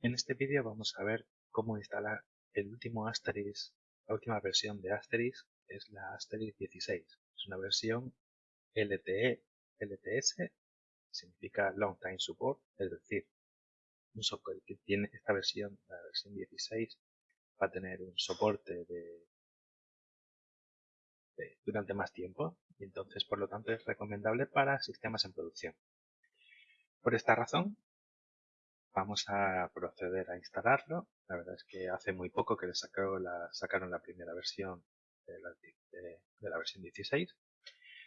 En este vídeo vamos a ver cómo instalar el último Asterisk, la última versión de Asterisk, es la Asterisk 16. Es una versión LTE, LTS, significa Long Time Support, es decir, un software que tiene esta versión, la versión 16, va a tener un soporte de, durante más tiempo y entonces por lo tanto es recomendable para sistemas en producción. Por esta razón Vamos a proceder a instalarlo. La verdad es que hace muy poco que le la, sacaron la primera versión de la, versión 16.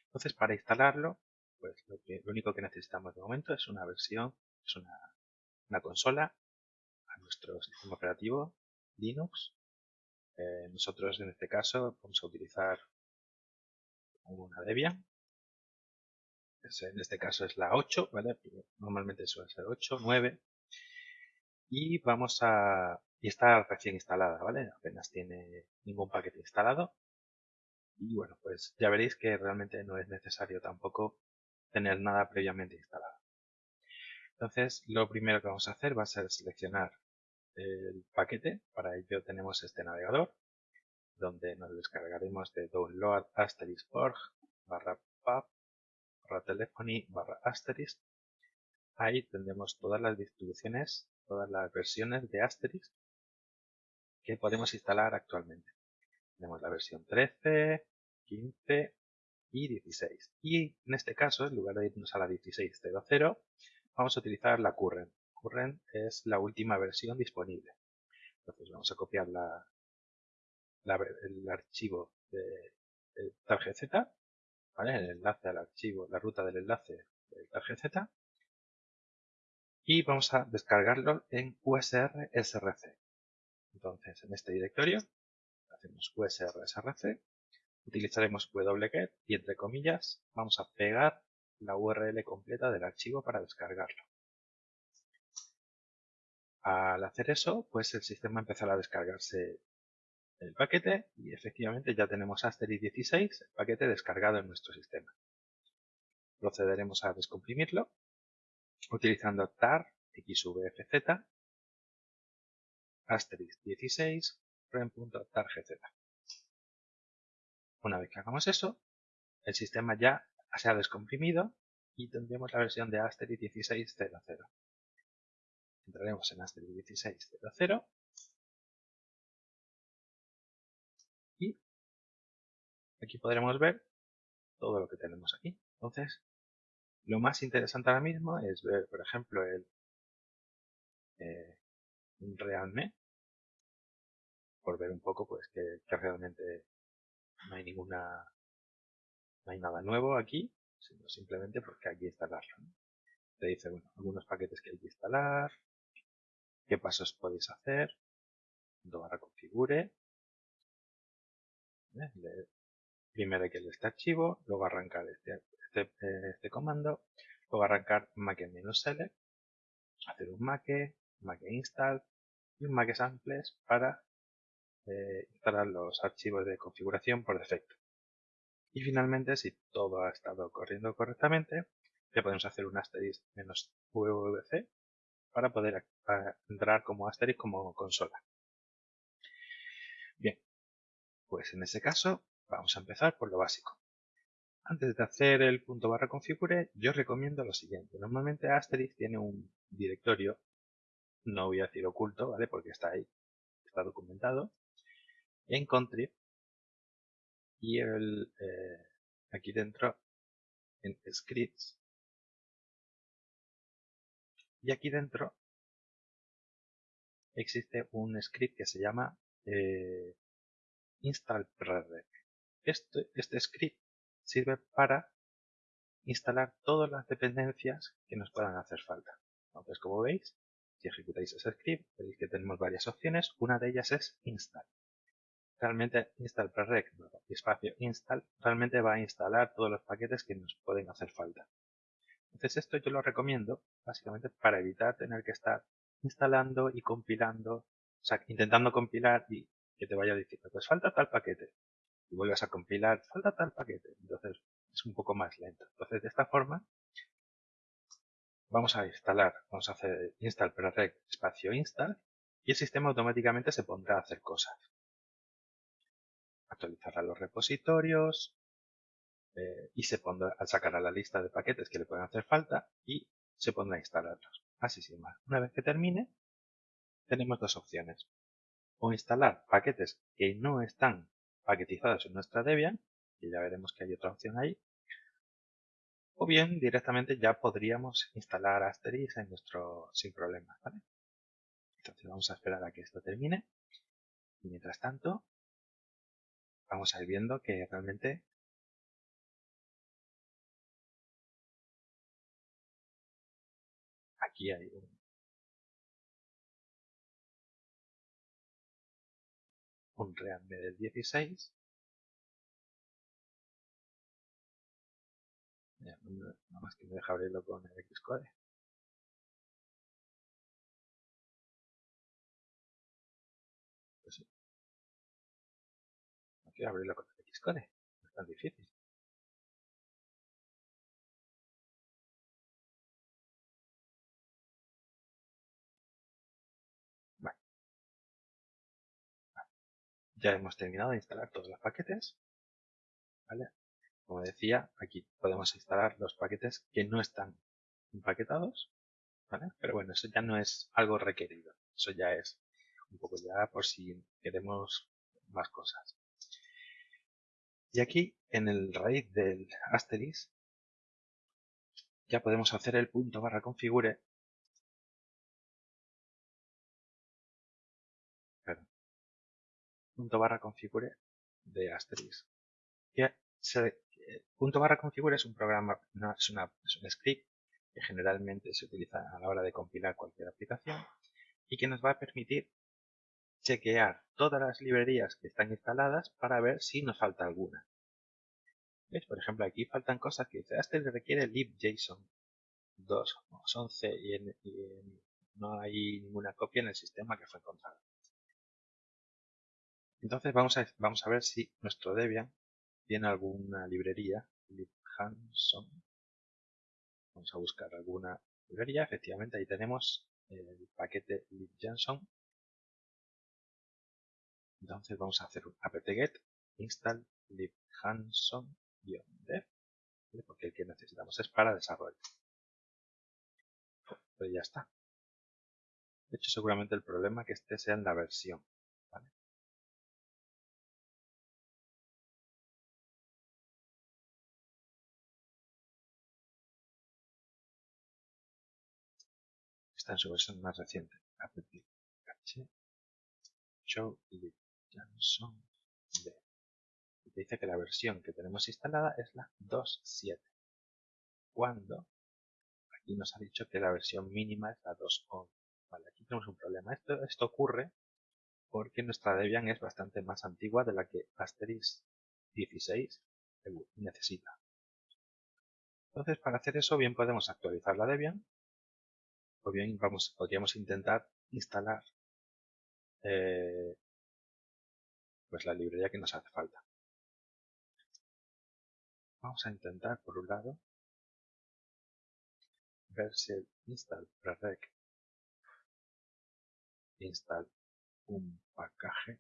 Entonces, para instalarlo, pues lo, único que necesitamos de momento es una versión, es una, consola a nuestro sistema operativo Linux. Eh, nosotros en este caso vamos a utilizar una Debian. en este caso es la 8, ¿vale? Normalmente suele ser 8, 9 y vamos a y está recién instalada, ¿vale? Apenas tiene ningún paquete instalado. Y bueno, pues ya veréis que realmente no es necesario tampoco tener nada previamente instalado. Entonces, lo primero que vamos a hacer va a ser seleccionar el paquete. Para ello tenemos este navegador, donde nos descargaremos de download asterisk.org barra pub barra telephony barra asterisk. Ahí tendremos todas las distribuciones todas las versiones de Asterisk que podemos instalar actualmente. Tenemos la versión 13, 15 y 16. Y en este caso, en lugar de irnos a la 16.00, vamos a utilizar la Current. Current es la última versión disponible. Entonces vamos a copiar la, el archivo de, tarjeta Z, el enlace al archivo, la ruta del enlace del tarjeta y vamos a descargarlo en USR SRC. Entonces, en este directorio hacemos USR SRC, utilizaremos wget y entre comillas vamos a pegar la URL completa del archivo para descargarlo. Al hacer eso, pues el sistema empezará a descargarse el paquete y efectivamente ya tenemos Asterisk 16, el paquete descargado en nuestro sistema. Procederemos a descomprimirlo utilizando tar xvfz asterisk 16 rem.targz. Una vez que hagamos eso, el sistema ya se ha descomprimido y tendremos la versión de asterisk 16.00. Entraremos en asterisk 16.00 y aquí podremos ver todo lo que tenemos aquí. Entonces, lo más interesante ahora mismo es ver, por ejemplo, el eh, realme, por ver un poco pues que, realmente no hay ninguna, no hay nada nuevo aquí, sino simplemente porque hay que instalarlo. Te dice, bueno, algunos paquetes que hay que instalar, qué pasos podéis hacer, cuando barra configure, ¿eh? Primero hay que este archivo, luego arrancar este este, este, comando, luego arrancar make-select, hacer un make, make install y un make samples para eh, instalar los archivos de configuración por defecto. Y finalmente, si todo ha estado corriendo correctamente, le podemos hacer un asterisk "-vvc" para poder entrar como asterisk como consola. Bien, pues en ese caso vamos a empezar por lo básico. Antes de hacer el punto barra configure, yo recomiendo lo siguiente. Normalmente Asterisk tiene un directorio, no voy a decir oculto, ¿vale? Porque está ahí, está documentado, en contrib y el, eh, aquí dentro en scripts y aquí dentro existe un script que se llama eh, install Este, script sirve para instalar todas las dependencias que nos puedan hacer falta. Entonces, como veis, si ejecutáis ese script, veis que tenemos varias opciones. Una de ellas es install. Realmente install prerec, espacio install, realmente va a instalar todos los paquetes que nos pueden hacer falta. Entonces esto yo lo recomiendo básicamente para evitar tener que estar instalando y compilando, o sea, intentando compilar y que te vaya diciendo, pues falta tal paquete y vuelves a compilar, falta tal paquete. Entonces es un poco más lento. Entonces de esta forma vamos a instalar, vamos a hacer install prereg espacio install y el sistema automáticamente se pondrá a hacer cosas. Actualizará los repositorios eh, y se pondrá, sacará la lista de paquetes que le pueden hacer falta y se pondrá a instalarlos. Así sin más. Una vez que termine, tenemos dos opciones. O instalar paquetes que no están paquetizados en nuestra Debian, y ya veremos que hay otra opción ahí, o bien directamente ya podríamos instalar Asterix en nuestro sin problemas. Entonces vamos a esperar a que esto termine y mientras tanto vamos a ir viendo que realmente aquí hay un, un del 16 Ya, nada más que me deja abrirlo con el Xcode. Pues. No quiero abrirlo con el Xcode. No es tan difícil. Ya hemos terminado de instalar todos los paquetes. ¿Vale? Como decía, aquí podemos instalar los paquetes que no están empaquetados, ¿vale? Pero bueno, eso ya no es algo requerido. Eso ya es un poco ya por si queremos más cosas. Y aquí, en el raíz del asterisk, ya podemos hacer el punto barra configure punto barra configure de asterisk se punto barra configure es un programa, es, una, un script que generalmente se utiliza a la hora de compilar cualquier aplicación y que nos va a permitir chequear todas las librerías que están instaladas para ver si nos falta alguna. ¿Ves? Por ejemplo, aquí faltan cosas que dice, requiere libjson 2.11 y, y no hay ninguna copia en el sistema que fue encontrada. Entonces vamos a, vamos a ver si nuestro Debian tiene alguna librería, libhanson. Vamos a buscar alguna librería. Efectivamente, ahí tenemos el paquete libjanson. Entonces vamos a hacer un apt-get install libhanson-dev, porque el que necesitamos es para desarrollo. Pues ya está. De hecho, seguramente el problema es que este sea en la versión. En su versión más reciente, apt-cache show D. Y dice que la versión que tenemos instalada es la 2.7, cuando aquí nos ha dicho que la versión mínima es la 2.11. Vale, aquí tenemos un problema. Esto, esto ocurre porque nuestra Debian es bastante más antigua de la que Asterix 16 necesita. Entonces, para hacer eso, bien podemos actualizar la Debian o bien vamos, podríamos intentar instalar eh, pues la librería que nos hace falta. Vamos a intentar, por un lado, ver si el install prereg install un package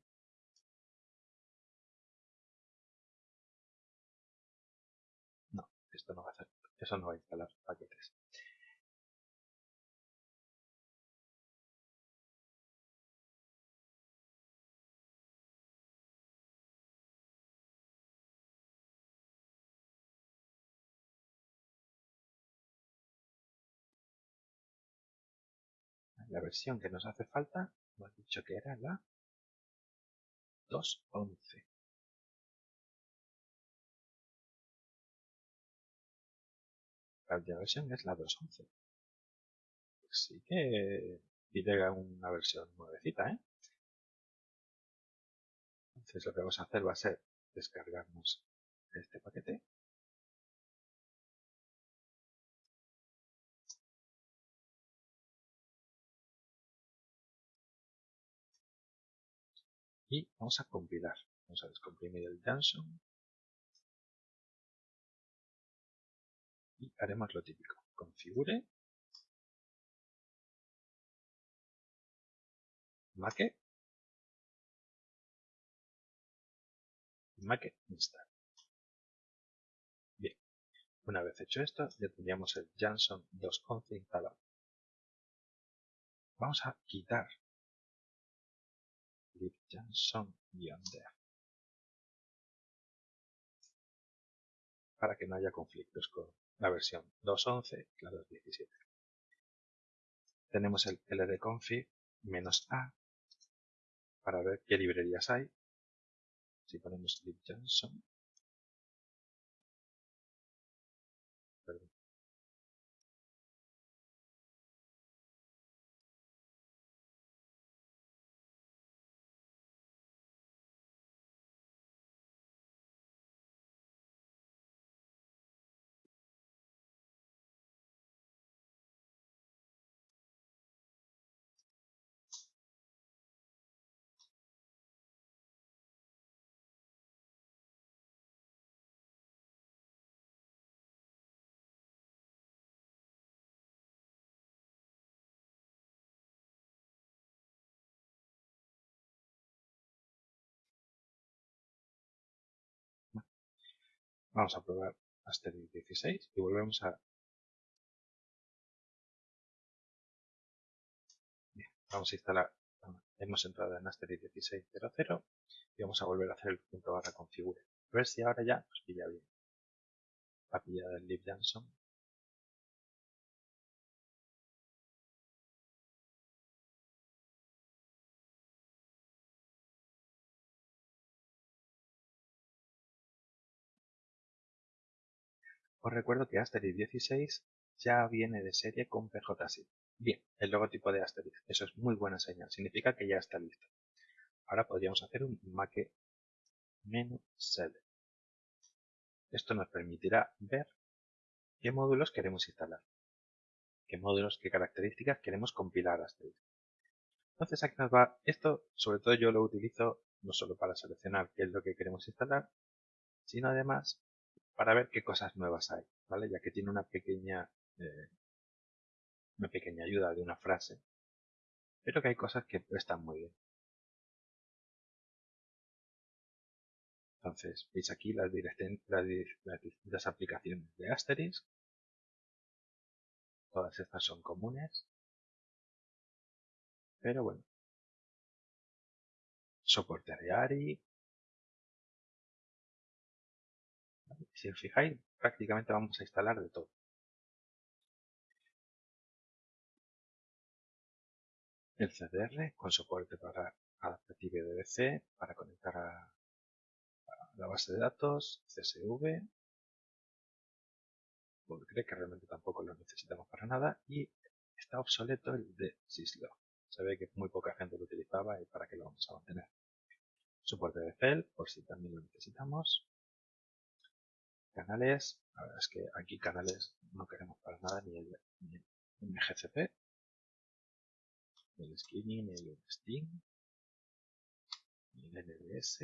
no, esto no va a hacer, eso no va a instalar paquetes. La versión que nos hace falta, hemos dicho que era la 2.11. La última versión es la 2.11. Pues sí que tiene una versión nuevecita, ¿eh? Entonces lo que vamos a hacer va a ser descargarnos este paquete y vamos a compilar. Vamos a descomprimir el Johnson y haremos lo típico. Configure, make, make install. Bien, una vez hecho esto ya tendríamos el Johnson 2.11 instalado. Vamos a quitar lib Jansson-dev para que no haya conflictos con la versión 2.11 y la 2.17. Tenemos el lrconfig "-a para ver qué librerías hay. Si ponemos libjansson, Vamos a probar Asterix 16 y volvemos a... Bien, vamos a instalar, hemos entrado en Asterix 16.00 y vamos a volver a hacer el punto barra configure. A ver si ahora ya nos pilla bien. La pillada del lib Jansson Os recuerdo que Asterix 16 ya viene de serie con PJSIP. Bien, el logotipo de Asterix, eso es muy buena señal, significa que ya está listo. Ahora podríamos hacer un make menu select. Esto nos permitirá ver qué módulos queremos instalar, qué módulos, qué características queremos compilar a Asterix. Entonces aquí nos va, esto sobre todo yo lo utilizo no solo para seleccionar qué es lo que queremos instalar, sino además para ver qué cosas nuevas hay, ¿vale? Ya que tiene una pequeña, eh, una pequeña ayuda de una frase, pero que hay cosas que están muy bien. Entonces, veis aquí las, las, distintas aplicaciones de Asterisk. Todas estas son comunes. Pero bueno. Soporte de ARI, Si os fijáis, prácticamente vamos a instalar de todo. El CDR con soporte para Adaptive DBC, para conectar a, la base de datos, CSV, porque creo que realmente tampoco lo necesitamos para nada, y está obsoleto el de Syslog. Se ve que muy poca gente lo utilizaba y para qué lo vamos a mantener. Soporte de FEL, por si también lo necesitamos. Canales, la verdad es que aquí canales no queremos para nada ni el, MGCP, ni el Skinny, ni el Sting, ni el NDS,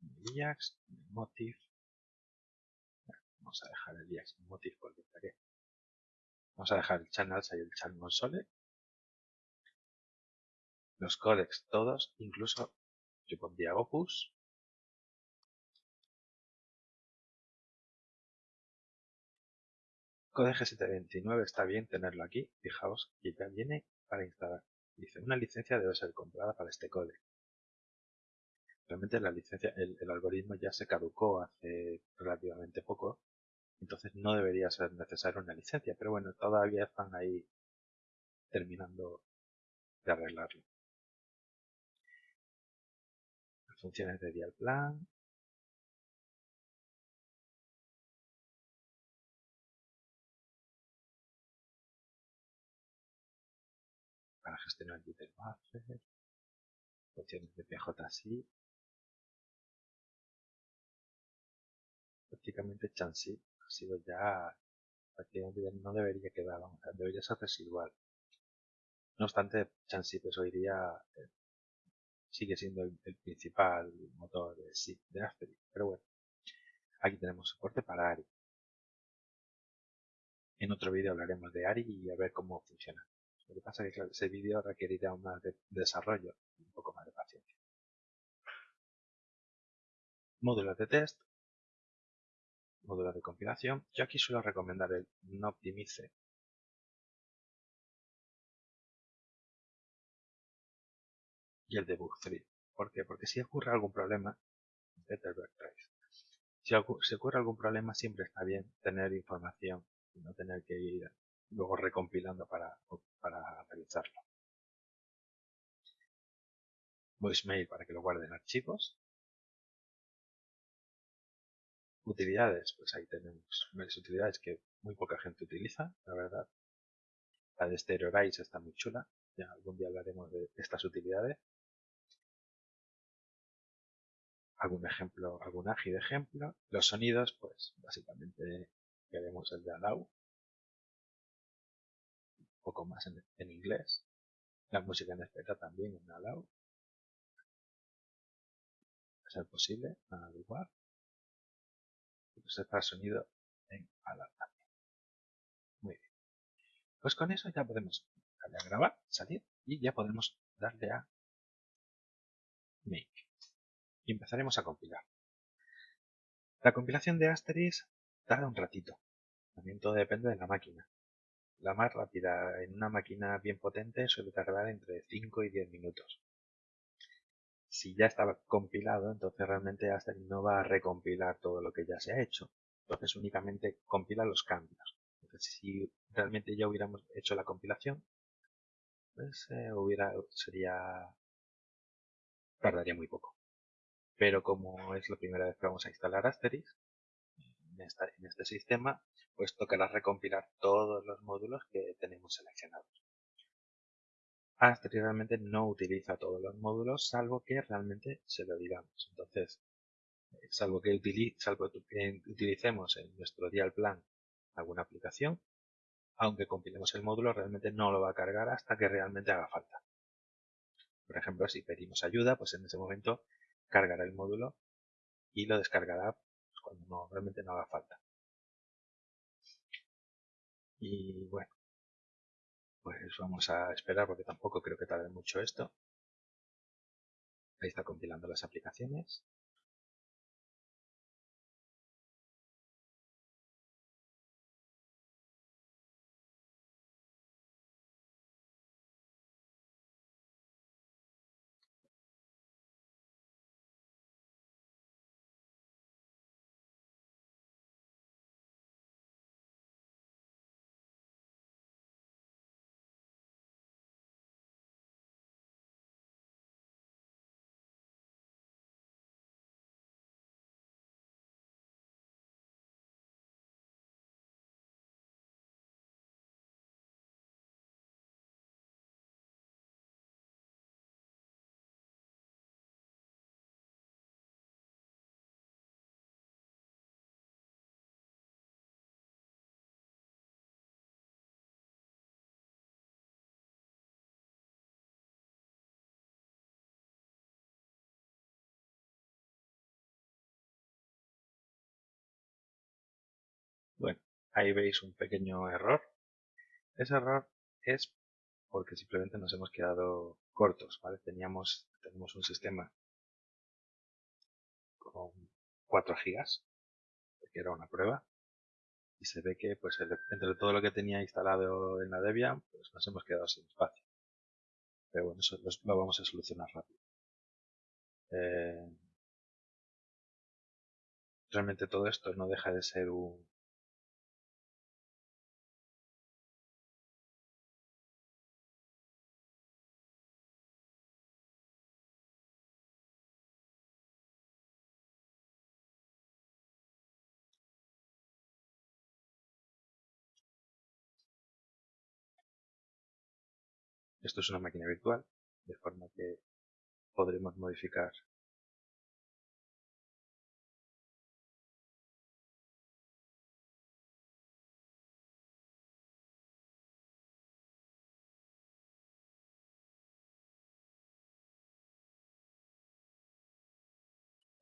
ni el IAX, ni el Motif. Vamos a dejar el IAX y el Motif porque estaría. Vamos a dejar el Channels y el Channel Console. Los codecs todos, incluso yo pondría Opus, Code G729 está bien tenerlo aquí, fijaos que ya viene para instalar. Dice, una licencia debe ser comprada para este code. Realmente la licencia, el, algoritmo ya se caducó hace relativamente poco, entonces no debería ser necesaria una licencia, pero bueno, todavía están ahí terminando de arreglarlo. Las funciones de dial plan, gestionar Twitter Buffer, de PJSI, prácticamente Chansip ha sido ya prácticamente no debería quedar, debería ser residual. No obstante, Chansip hoy día eh, sigue siendo el, principal motor de SIP de Asterisk, pero bueno, aquí tenemos soporte para ARI. En otro vídeo hablaremos de ARI y a ver cómo funciona. Lo que pasa es que ese vídeo requeriría un más de desarrollo, un poco más de paciencia. Módulos de test, módulos de compilación. Yo aquí suelo recomendar el no optimice y el debug 3. ¿Por qué? Porque si ocurre algún problema, si, ocurre algún problema siempre está bien tener información y no tener que ir luego recompilando para, para realizarlo. Voicemail para que lo guarden archivos. Utilidades, pues ahí tenemos varias utilidades que muy poca gente utiliza, la verdad. La de Stereo está muy chula, ya algún día hablaremos de estas utilidades. algún ejemplo, algún ágil ejemplo. Los sonidos, pues básicamente veremos el de Allow. Poco más en, inglés. La música en espera también en Allow. A ser posible, igual. Y pues sonido en Allow también. Muy bien. Pues con eso ya podemos darle a grabar, salir y ya podemos darle a Make y empezaremos a compilar. La compilación de Asterix tarda un ratito. También todo depende de la máquina. La más rápida en una máquina bien potente suele tardar entre 5 y 10 minutos. Si ya estaba compilado, entonces realmente Asterix no va a recompilar todo lo que ya se ha hecho. Entonces únicamente compila los cambios. Entonces si realmente ya hubiéramos hecho la compilación, pues eh, hubiera, sería, tardaría muy poco pero como es la primera vez que vamos a instalar En, este sistema, pues tocará recompilar todos los módulos que tenemos seleccionados. Asterix realmente no utiliza todos los módulos, salvo que realmente se lo digamos. Entonces, eh, salvo que, utilicemos en nuestro dial plan alguna aplicación, aunque compilemos el módulo, realmente no lo va a cargar hasta que realmente haga falta. Por ejemplo, si pedimos ayuda, pues en ese momento cargará el módulo y lo descargará cuando no, realmente no haga falta. Y bueno, pues vamos a esperar porque tampoco creo que tarde mucho esto. Ahí está compilando las aplicaciones. Ahí veis un pequeño error. Ese error es porque simplemente nos hemos quedado cortos, ¿vale? Teníamos, tenemos un sistema con 4 gigas, porque era una prueba, y se ve que pues entre todo lo que tenía instalado en la Debian, pues nos hemos quedado sin espacio. Pero bueno, eso lo, vamos a solucionar rápido. Eh, realmente todo esto no deja de ser un, Esto es una máquina virtual, de forma que podremos modificar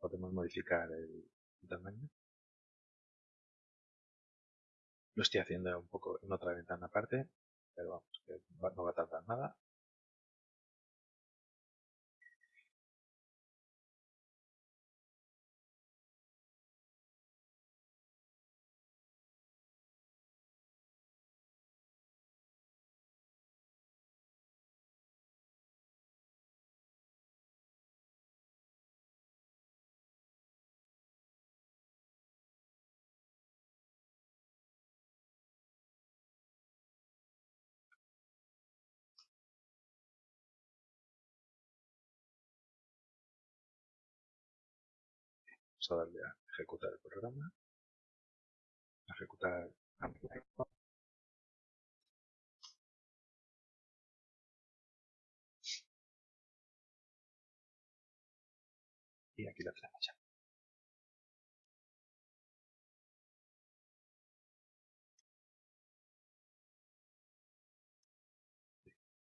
podemos modificar el tamaño. Lo estoy haciendo un poco en otra ventana aparte, pero vamos que no va a tardar nada. Vamos a darle a ejecutar el programa. ejecutar Y aquí la tenemos ya.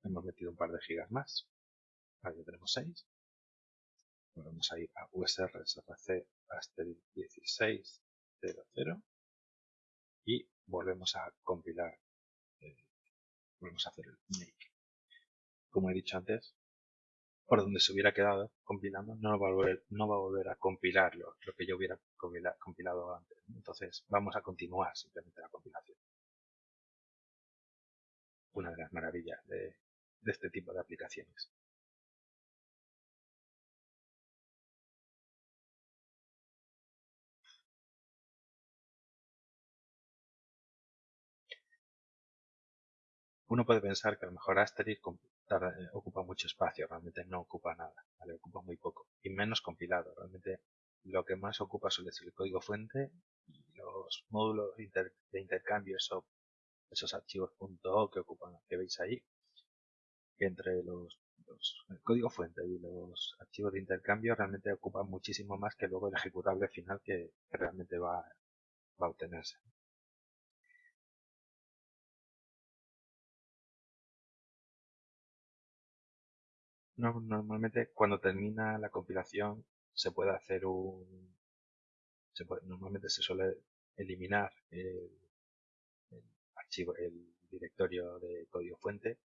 Hemos metido un par de gigas más. Ahí ya tenemos 6. Volvemos a ir a USR SRC Asterix 1600 y volvemos a compilar. Eh, volvemos a hacer el make. Como he dicho antes, por donde se hubiera quedado compilando, no va a volver, no va a, volver a compilar lo, que yo hubiera compilado antes. Entonces, vamos a continuar simplemente la compilación. Una de las maravillas de este tipo de aplicaciones. Uno puede pensar que a lo mejor Asterix eh, ocupa mucho espacio, realmente no ocupa nada, ¿vale? ocupa muy poco, y menos compilado. Realmente lo que más ocupa suele ser el código fuente y los módulos de intercambio, esos archivos .o que ocupan, que veis ahí, entre los, el código fuente y los archivos de intercambio realmente ocupan muchísimo más que luego el ejecutable final que, realmente va, va a obtenerse. Normalmente cuando termina la compilación se puede hacer un... normalmente se suele eliminar el, archivo, el directorio de código fuente,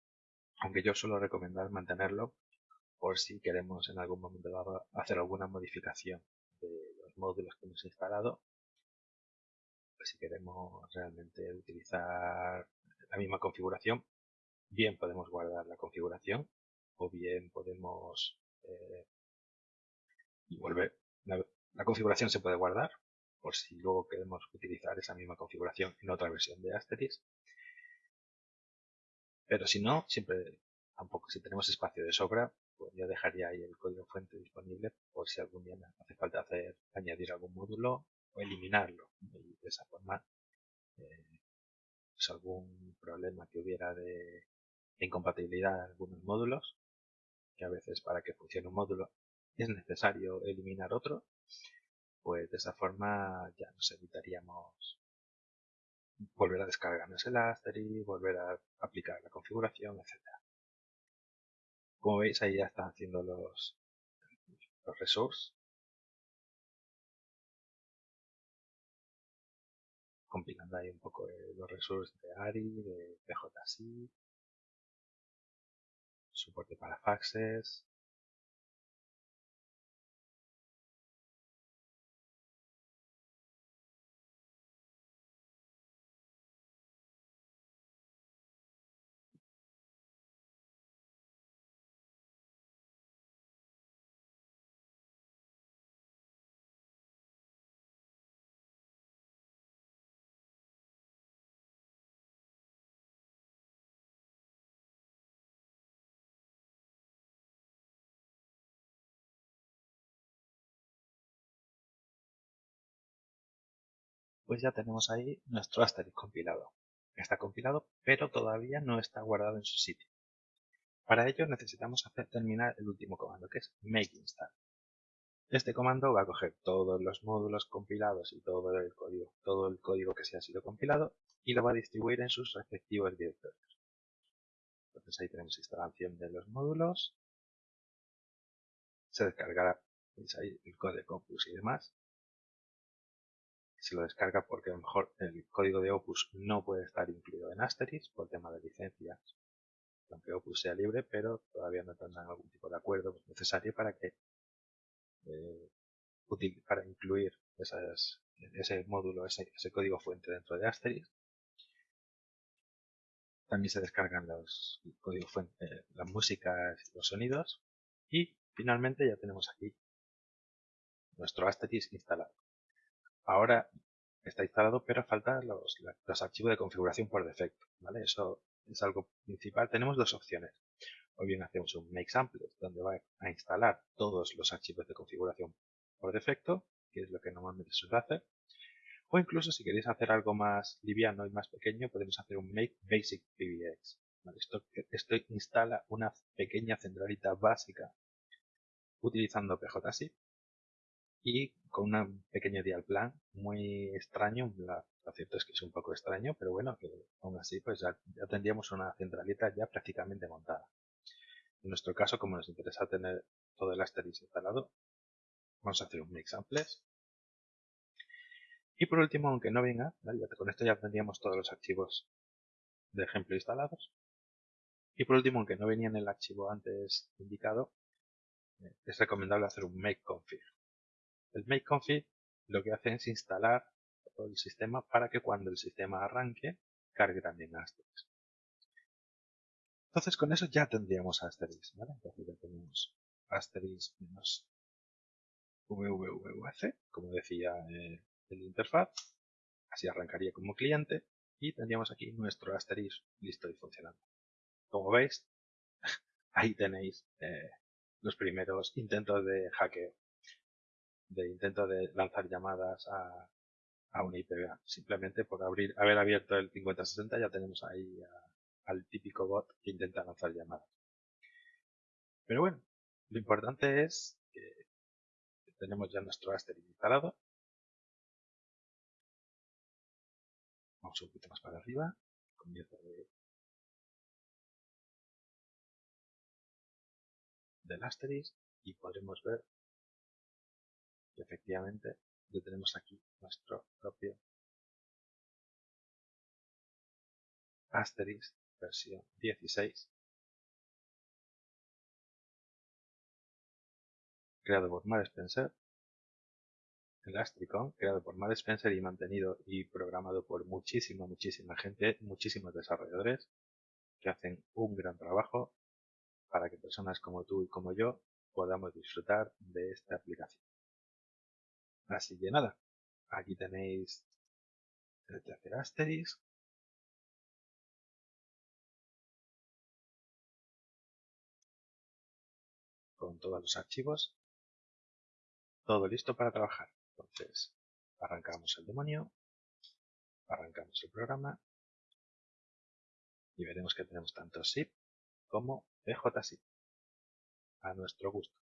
aunque yo suelo recomendar mantenerlo por si queremos en algún momento hacer alguna modificación de los módulos que hemos instalado. Pues si queremos realmente utilizar la misma configuración, bien podemos guardar la configuración o bien podemos eh, volver. La, configuración se puede guardar por si luego queremos utilizar esa misma configuración en otra versión de Asterix. Pero si no, siempre, tampoco si tenemos espacio de sobra, pues ya dejaría ahí el código fuente disponible por si algún día hace falta hacer añadir algún módulo o eliminarlo. Y de esa forma, eh, pues algún problema que hubiera de incompatibilidad en algunos módulos, que a veces para que funcione un módulo es necesario eliminar otro, pues de esa forma ya nos evitaríamos volver a descargarnos el Asterix, volver a aplicar la configuración, etc. Como veis ahí ya están haciendo los, los resources. Compilando ahí un poco los resources de ARI, de PJC, soporte para faxes, pues ya tenemos ahí nuestro Asterix compilado. Está compilado, pero todavía no está guardado en su sitio. Para ello necesitamos hacer terminar el último comando, que es make install. Este comando va a coger todos los módulos compilados y todo el código, todo el código que se ha sido compilado y lo va a distribuir en sus respectivos directorios. Entonces ahí tenemos instalación de los módulos. Se descargará ahí el código Opus y demás se lo descarga porque a lo mejor el código de Opus no puede estar incluido en Asterix por tema de licencias, aunque Opus sea libre, pero todavía no tendrán algún tipo de acuerdo necesario para que eh, para incluir ese módulo, ese, código fuente dentro de Asterix. También se descargan los códigos fuente, eh, las músicas y los sonidos. Y finalmente ya tenemos aquí nuestro Asterix instalado. Ahora está instalado, pero faltan los, archivos de configuración por defecto. ¿vale? Eso es algo principal. Tenemos dos opciones. O bien hacemos un make sample donde va a instalar todos los archivos de configuración por defecto, que es lo que normalmente se hacer. O incluso si queréis hacer algo más liviano y más pequeño, podemos hacer un make basic PBX. Esto, esto instala una pequeña centralita básica utilizando PJSIP y con un pequeño dial plan muy extraño. lo cierto es que es un poco extraño, pero bueno, que aún así pues ya, tendríamos una centralita ya prácticamente montada. En nuestro caso, como nos interesa tener todo el asterisk instalado, vamos a hacer un make samples. Y por último, aunque no venga, con esto ya tendríamos todos los archivos de ejemplo instalados. Y por último, aunque no venía en el archivo antes indicado, eh, es recomendable hacer un make config. El make config lo que hace es instalar todo el sistema para que cuando el sistema arranque cargue también Asterix. Entonces con eso ya tendríamos Asterix, ¿vale? Entonces ya tenemos Asterix menos wwwc, como decía eh, el interfaz. Así arrancaría como cliente y tendríamos aquí nuestro Asterix listo y funcionando. Como veis, ahí tenéis eh, los primeros intentos de hackeo, de intento de lanzar llamadas a, a una IPv. Simplemente por abrir, haber abierto el 5060 ya tenemos ahí al típico bot que intenta lanzar llamadas. Pero bueno, lo importante es que tenemos ya nuestro Asterix instalado. Vamos un poquito más para arriba. Comienzo de del asterisk y podremos ver que efectivamente ya tenemos aquí nuestro propio asterisk versión 16 creado por Mar Spencer el Astricon, creado por Mar Spencer y mantenido y programado por muchísima, muchísima gente, muchísimos desarrolladores que hacen un gran trabajo para que personas como tú y como yo podamos disfrutar de esta aplicación. Así que nada, aquí tenéis el tercer asterisk. Con todos los archivos. Todo listo para trabajar. Entonces, arrancamos el demonio. Arrancamos el programa. Y veremos que tenemos tanto zip como PJSIP, a nuestro gusto.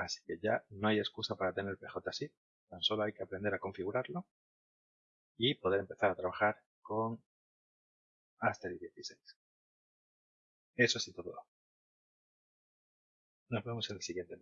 Así que ya no hay excusa para tener PJSIP, tan solo hay que aprender a configurarlo y poder empezar a trabajar con Asterix 16. Eso sí todo. Nos vemos en el siguiente.